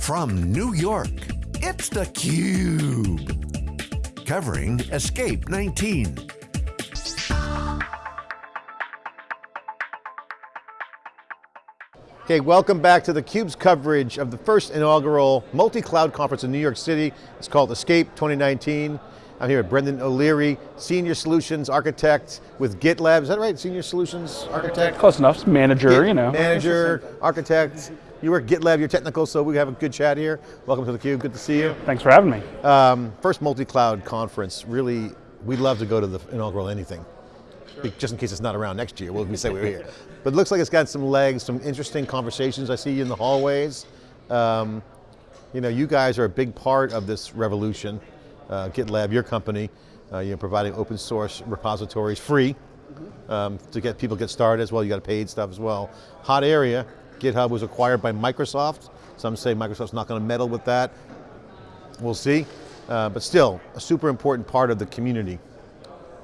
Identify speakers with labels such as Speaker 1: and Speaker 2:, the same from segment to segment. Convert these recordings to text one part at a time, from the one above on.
Speaker 1: From New York, it's theCUBE. Covering Escape 19.
Speaker 2: Okay, welcome back to theCUBE's coverage of the first inaugural multi-cloud conference in New York City. It's called Escape 2019. I'm here with Brendan O'Leary, Senior Solutions Architect with GitLab. Is that right, Senior Solutions Architect?
Speaker 3: Close enough, manager,
Speaker 2: Git
Speaker 3: you know.
Speaker 2: Manager, architect. You work GitLab, you're technical, so we have a good chat here. Welcome to theCUBE, good to see you.
Speaker 3: Thanks for having me.
Speaker 2: Um, first multi-cloud conference, really, we'd love to go to the inaugural anything. Sure. Just in case it's not around next year, we'll we say we are here. But it looks like it's got some legs, some interesting conversations. I see you in the hallways. Um, you know, you guys are a big part of this revolution uh, GitLab, your company, uh, you're providing open source repositories free um, to get people get started as well. You got paid stuff as well. Hot area, GitHub was acquired by Microsoft. Some say Microsoft's not going to meddle with that. We'll see. Uh, but still, a super important part of the community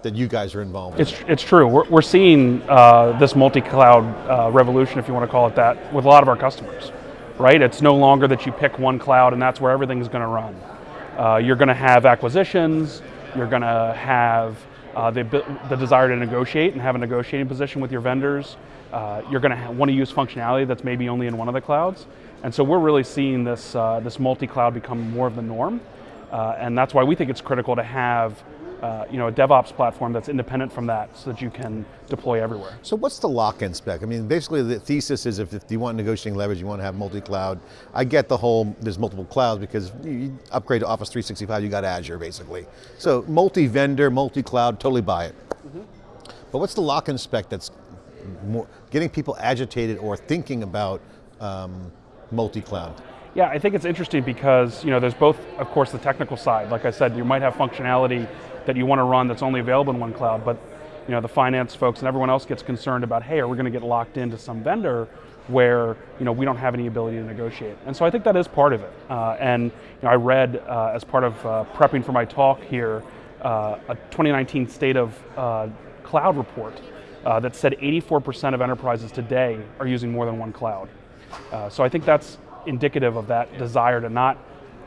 Speaker 2: that you guys are involved
Speaker 3: it's, in. It's true. We're, we're seeing uh, this multi-cloud uh, revolution, if you want to call it that, with a lot of our customers, right? It's no longer that you pick one cloud and that's where everything's going to run. Uh, you're going to have acquisitions, you're going to have uh, the, the desire to negotiate and have a negotiating position with your vendors. Uh, you're going to want to use functionality that's maybe only in one of the clouds. And so we're really seeing this, uh, this multi-cloud become more of the norm. Uh, and that's why we think it's critical to have uh, you know, a DevOps platform that's independent from that so that you can deploy everywhere.
Speaker 2: So what's the lock-in spec? I mean, basically the thesis is if, if you want negotiating leverage, you want to have multi-cloud. I get the whole, there's multiple clouds because you upgrade to Office 365, you got Azure basically. So multi-vendor, multi-cloud, totally buy it. Mm -hmm. But what's the lock-in spec that's more, getting people agitated or thinking about um, multi-cloud?
Speaker 3: Yeah, I think it's interesting because you know there's both, of course, the technical side. Like I said, you might have functionality that you want to run that's only available in one cloud, but you know, the finance folks and everyone else gets concerned about, hey, are we going to get locked into some vendor where you know, we don't have any ability to negotiate? And so I think that is part of it. Uh, and you know, I read, uh, as part of uh, prepping for my talk here, uh, a 2019 State of uh, Cloud report uh, that said 84% of enterprises today are using more than one cloud. so I think that's indicative of that desire to not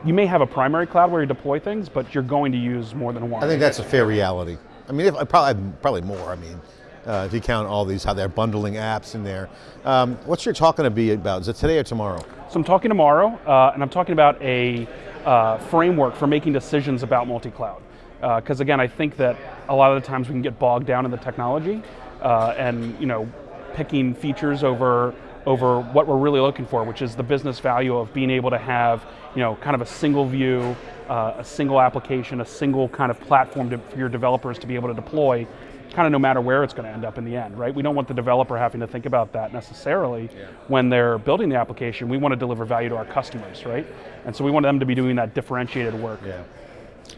Speaker 3: you may have a primary cloud where you deploy things, but you're going to use more than one.
Speaker 2: I think that's a fair reality. I mean, if, probably, probably more, I mean, uh, if you count all these, how they're bundling apps in there. Um, what's your talk going to be about? Is it today or tomorrow?
Speaker 3: So I'm talking tomorrow, uh, and I'm talking about a uh, framework for making decisions about multi-cloud. Because uh, again, I think that a lot of the times we can get bogged down in the technology, uh, and you know, picking features over over what we're really looking for, which is the business value of being able to have, you know, kind of a single view, uh, a single application, a single kind of platform to, for your developers to be able to deploy, kind of no matter where it's going to end up in the end, right? We don't want the developer having to think about that necessarily yeah. when they're building the application. We want to deliver value to our customers, right? And so we want them to be doing that differentiated work.
Speaker 2: Yeah.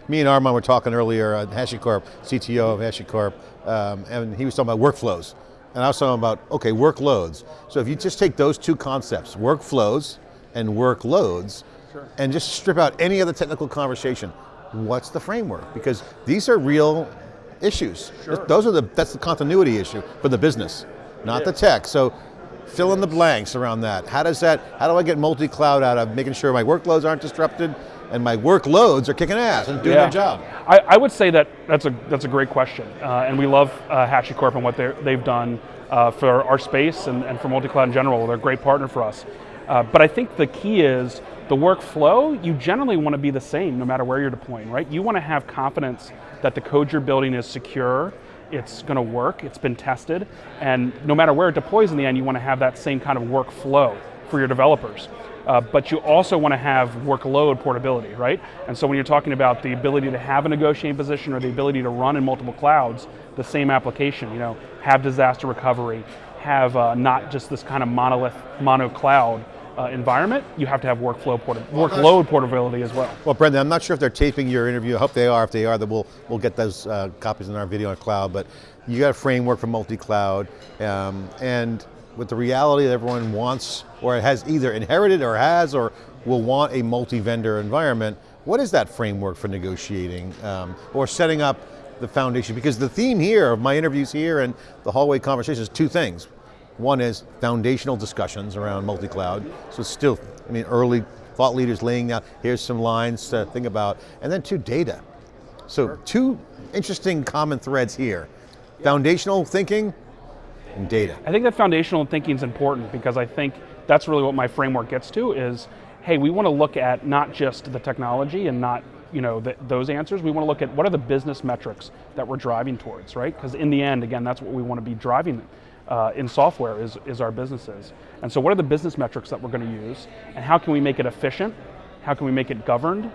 Speaker 2: Me and Armon were talking earlier, uh, HashiCorp, CTO of HashiCorp, um, and he was talking about workflows. And I was talking about, okay, workloads. So if you just take those two concepts, workflows and workloads, sure. and just strip out any other technical conversation, what's the framework? Because these are real issues. Sure. Those are the, that's the continuity issue for the business, not the tech. So fill in the blanks around that. How does that, how do I get multi-cloud out of making sure my workloads aren't disrupted and my workloads are kicking ass and doing yeah. their job?
Speaker 3: I, I, would say that that's a, that's a great question. Uh, and we love uh, HashiCorp and what they've done uh, for our space and, and for multi-cloud in general. They're a great partner for us. Uh, but I think the key is the workflow, you generally want to be the same no matter where you're deploying, right? You want to have confidence that the code you're building is secure, it's going to work, it's been tested, and no matter where it deploys in the end, you want to have that same kind of workflow for your developers. Uh, but you also want to have workload portability, right? And so when you're talking about the ability to have a negotiating position or the ability to run in multiple clouds, the same application, you know, have disaster recovery, have uh, not just this kind of monolith, mono cloud uh, environment, you have to have workflow port workload portability as well.
Speaker 2: Well, Brendan, I'm not sure if they're taping your interview. I hope they are. If they are, then we'll, we'll get those uh, copies in our video on cloud. But you got a framework for multi-cloud, um, and with the reality that everyone wants, or has either inherited or has, or will want a multi-vendor environment, what is that framework for negotiating, um, or setting up the foundation? Because the theme here of my interviews here and the hallway conversations two things. One is foundational discussions around multi-cloud. So it's still, I mean, early thought leaders laying out, here's some lines to think about. And then two, data. So two interesting common threads here. Foundational thinking and data.
Speaker 3: I think that foundational thinking is important because I think that's really what my framework gets to is, hey, we want to look at not just the technology and not you know the, those answers. We want to look at what are the business metrics that we're driving towards, right? Because in the end, again, that's what we want to be driving uh, in software is, is our businesses. And so what are the business metrics that we're going to use and how can we make it efficient? How can we make it governed?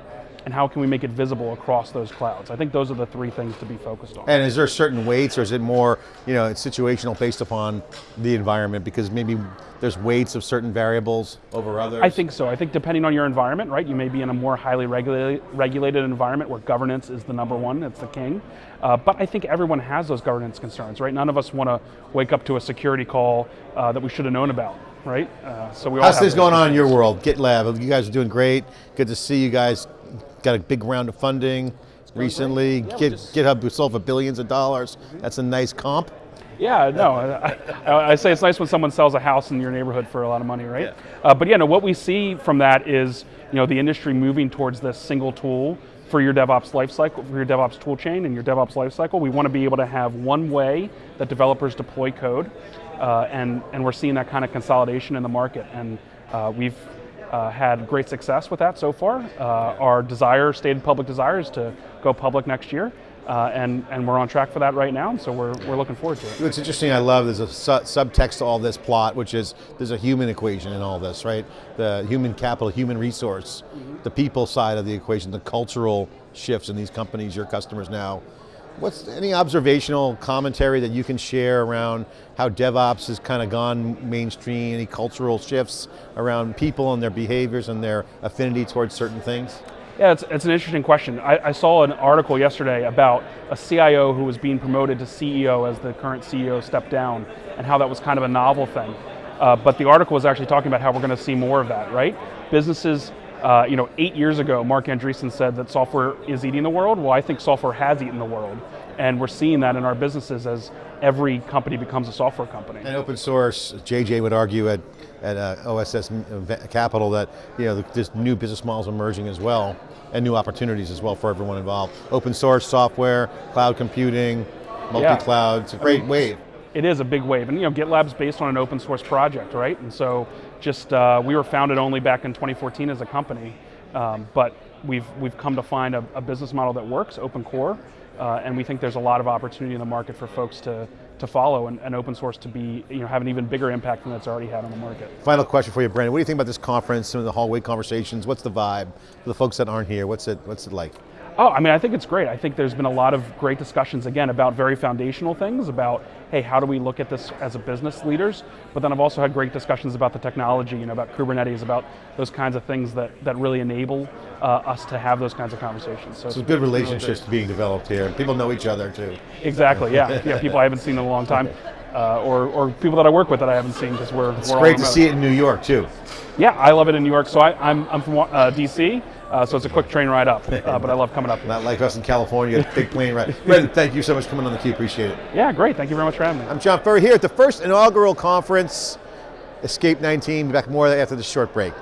Speaker 3: And how can we make it visible across those clouds? I think those are the three things to be focused on.
Speaker 2: And is there certain weights or is it more, you know, it's situational based upon the environment because maybe there's weights of certain variables over others?
Speaker 3: I think so. I think depending on your environment, right, you may be in a more highly regulated, regulated environment where governance is the number one, it's the king. Uh, but I think everyone has those governance concerns, right? None of us want to wake up to a security call uh, that we should have known about right? Uh, so we
Speaker 2: How's things going on in your world? GitLab, you guys are doing great. Good to see you guys got a big round of funding recently. Yeah, Git, just... GitHub sold for billions of dollars. That's a nice comp.
Speaker 3: Yeah, no, I, I, say it's nice when someone sells a house in your neighborhood for a lot of money, right? Yeah. Uh, but yeah, no, what we see from that is, you know, the industry moving towards this single tool for your DevOps lifecycle, for your DevOps toolchain and your DevOps lifecycle. We want to be able to have one way that developers deploy code, uh, and and we're seeing that kind of consolidation in the market. And uh, we've uh, had great success with that so far. Uh, our desire, stated public desire, is to go public next year. Uh, and, and we're on track for that right now, so we're, we're looking forward to it.
Speaker 2: It's interesting, I love, there's a su subtext to all this plot, which is there's a human equation in all this, right? The human capital, human resource, mm -hmm. the people side of the equation, the cultural shifts in these companies, your customers now, What's any observational commentary that you can share around how DevOps has kind of gone mainstream, any cultural shifts around people and their behaviors and their affinity towards certain things?
Speaker 3: Yeah, it's, it's an interesting question. I, I, saw an article yesterday about a CIO who was being promoted to CEO as the current CEO stepped down and how that was kind of a novel thing. Uh, but the article was actually talking about how we're going to see more of that, right? Businesses uh, you know, eight years ago, Marc Andreessen said that software is eating the world. Well, I think software has eaten the world. And we're seeing that in our businesses as every company becomes a software company.
Speaker 2: And open source, JJ would argue at, at uh, OSS Capital that you know, this new business models emerging as well, and new opportunities as well for everyone involved. Open source software, cloud computing, multi-cloud, yeah. it's a great I mean, wave
Speaker 3: it is a big wave. And you know, GitLab's based on an open source project, right? And so just, uh, we were founded only back in 2014 as a company, um, but we've, we've come to find a, a business model that works, open core, uh, and we think there's a lot of opportunity in the market for folks to, to follow and, and, open source to be, you know, have an even bigger impact than it's already had on the market.
Speaker 2: Final question for you, Brandon. What do you think about this conference, some of the hallway conversations? What's the vibe for the folks that aren't here? What's it, what's it like?
Speaker 3: Oh, I mean, I think it's great. I think there's been a lot of great discussions, again, about very foundational things, about, hey, how do we look at this as a business leaders? But then I've also had great discussions about the technology, you know, about Kubernetes, about those kinds of things that, that really enable uh, us to have those kinds of conversations.
Speaker 2: So, so good relationships being developed here. People know each other too.
Speaker 3: Exactly, yeah. yeah, people I haven't seen in a long time. Uh, or, or people that I work with that I haven't seen because we're,
Speaker 2: it's
Speaker 3: we're
Speaker 2: great to see it in New York too.
Speaker 3: Yeah, I love it in New York. So I, I'm, I'm from uh, DC, uh, so it's a quick train ride up, uh, but I love coming up.
Speaker 2: Not like us in California, big plane ride. Brendan, thank you so much for coming on the theCUBE, appreciate it.
Speaker 3: Yeah, great, thank you very much for having me.
Speaker 2: I'm John Furrier here at the first inaugural conference, Escape 19, back more after this short break.